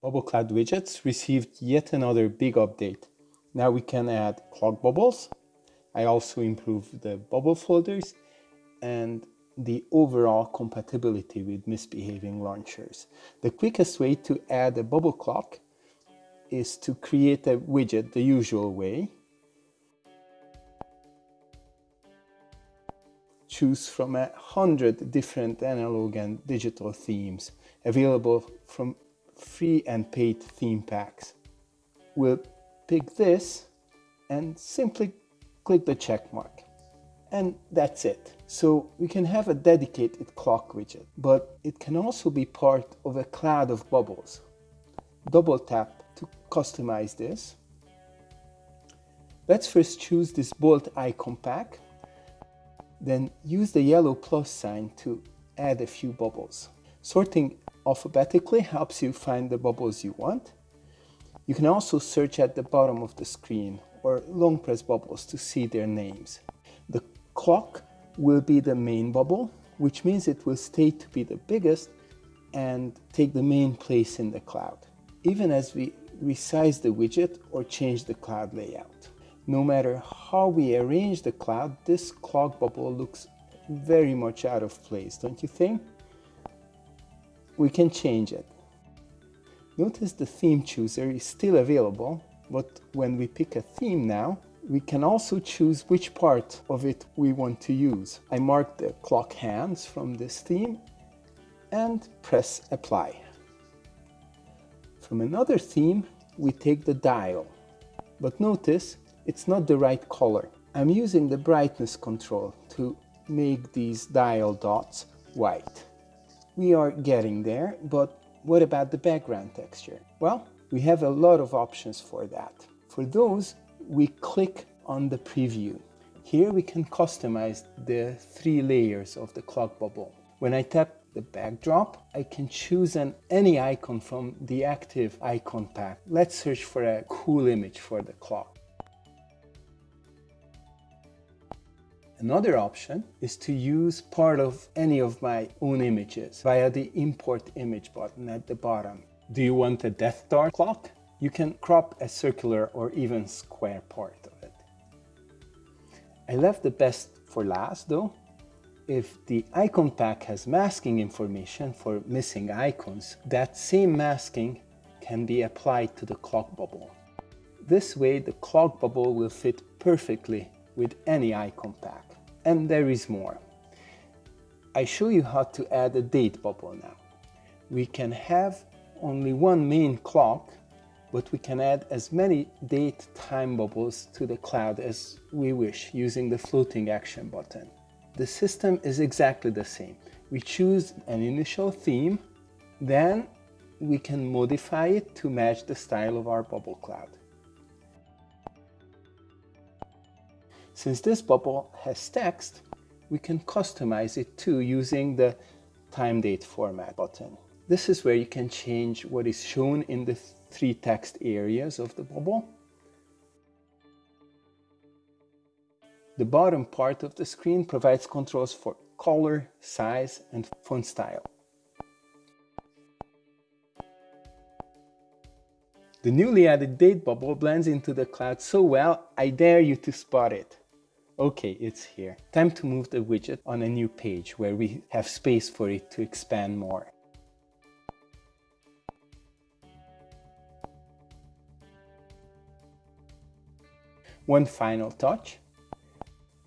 Bubble Cloud widgets received yet another big update. Now we can add clock bubbles. I also improved the bubble folders and the overall compatibility with misbehaving launchers. The quickest way to add a bubble clock is to create a widget the usual way. Choose from a hundred different analog and digital themes available from free and paid theme packs. We'll pick this and simply click the check mark. And that's it. So we can have a dedicated clock widget, but it can also be part of a cloud of bubbles. Double tap to customize this. Let's first choose this bolt icon pack, then use the yellow plus sign to add a few bubbles. Sorting alphabetically helps you find the bubbles you want. You can also search at the bottom of the screen or long press bubbles to see their names. The clock will be the main bubble, which means it will stay to be the biggest and take the main place in the cloud, even as we resize the widget or change the cloud layout. No matter how we arrange the cloud, this clock bubble looks very much out of place, don't you think? We can change it. Notice the theme chooser is still available, but when we pick a theme now, we can also choose which part of it we want to use. I mark the clock hands from this theme and press apply. From another theme, we take the dial, but notice it's not the right color. I'm using the brightness control to make these dial dots white. We are getting there, but what about the background texture? Well, we have a lot of options for that. For those, we click on the preview. Here we can customize the three layers of the clock bubble. When I tap the backdrop, I can choose an any icon from the active icon pack. Let's search for a cool image for the clock. Another option is to use part of any of my own images via the import image button at the bottom. Do you want a Death Star clock? You can crop a circular or even square part of it. I left the best for last though. If the icon pack has masking information for missing icons, that same masking can be applied to the clock bubble. This way the clock bubble will fit perfectly with any icon pack. And there is more. I show you how to add a date bubble now. We can have only one main clock, but we can add as many date time bubbles to the cloud as we wish using the floating action button. The system is exactly the same. We choose an initial theme, then we can modify it to match the style of our bubble cloud. Since this bubble has text, we can customize it too using the time date format button. This is where you can change what is shown in the three text areas of the bubble. The bottom part of the screen provides controls for color, size, and font style. The newly added date bubble blends into the cloud so well, I dare you to spot it. Okay, it's here. Time to move the widget on a new page where we have space for it to expand more. One final touch.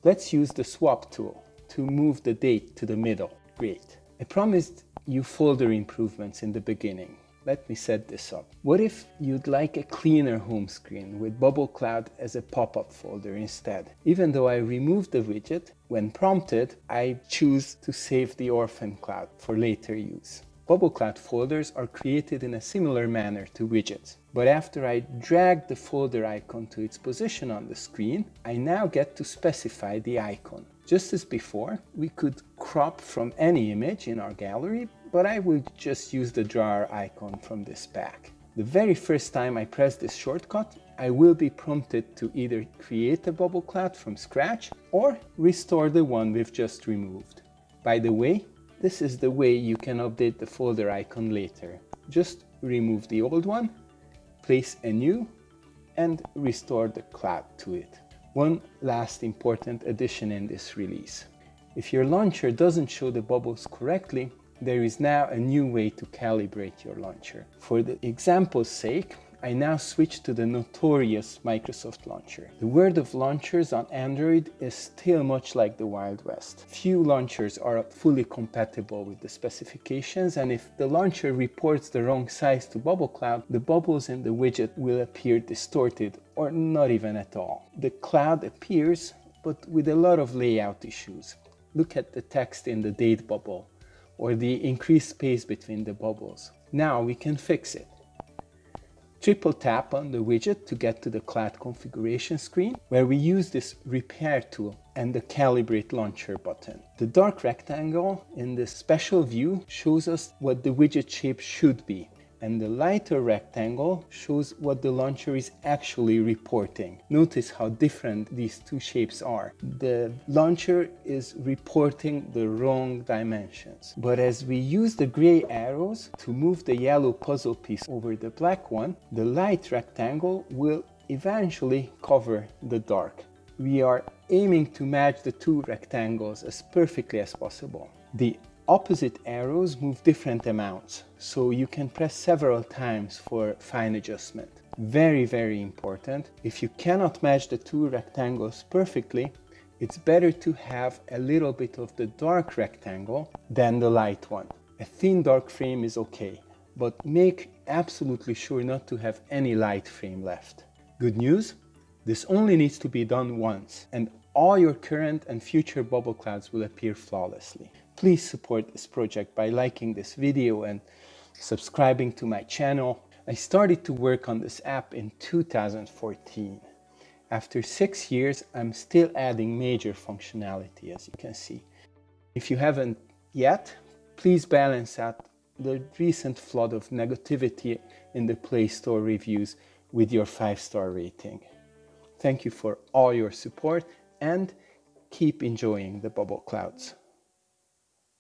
Let's use the swap tool to move the date to the middle. Great. I promised you folder improvements in the beginning. Let me set this up. What if you'd like a cleaner home screen with Bubble Cloud as a pop-up folder instead? Even though I remove the widget, when prompted, I choose to save the orphan cloud for later use. Bubble Cloud folders are created in a similar manner to widgets. But after I drag the folder icon to its position on the screen, I now get to specify the icon. Just as before, we could crop from any image in our gallery but I will just use the drawer icon from this pack. The very first time I press this shortcut, I will be prompted to either create a bubble cloud from scratch or restore the one we've just removed. By the way, this is the way you can update the folder icon later. Just remove the old one, place a new, and restore the cloud to it. One last important addition in this release. If your launcher doesn't show the bubbles correctly, there is now a new way to calibrate your launcher. For the example's sake, I now switch to the notorious Microsoft launcher. The world of launchers on Android is still much like the Wild West. Few launchers are fully compatible with the specifications and if the launcher reports the wrong size to Bubble Cloud, the bubbles in the widget will appear distorted or not even at all. The cloud appears but with a lot of layout issues. Look at the text in the date bubble or the increased space between the bubbles. Now we can fix it. Triple tap on the widget to get to the cloud configuration screen, where we use this repair tool and the calibrate launcher button. The dark rectangle in the special view shows us what the widget shape should be and the lighter rectangle shows what the launcher is actually reporting. Notice how different these two shapes are. The launcher is reporting the wrong dimensions. But as we use the gray arrows to move the yellow puzzle piece over the black one, the light rectangle will eventually cover the dark. We are aiming to match the two rectangles as perfectly as possible. The opposite arrows move different amounts, so you can press several times for fine adjustment. Very, very important. If you cannot match the two rectangles perfectly, it's better to have a little bit of the dark rectangle than the light one. A thin dark frame is okay, but make absolutely sure not to have any light frame left. Good news? This only needs to be done once, and all your current and future bubble clouds will appear flawlessly. Please support this project by liking this video and subscribing to my channel. I started to work on this app in 2014. After six years, I'm still adding major functionality, as you can see. If you haven't yet, please balance out the recent flood of negativity in the Play Store reviews with your 5-star rating. Thank you for all your support and keep enjoying the bubble clouds.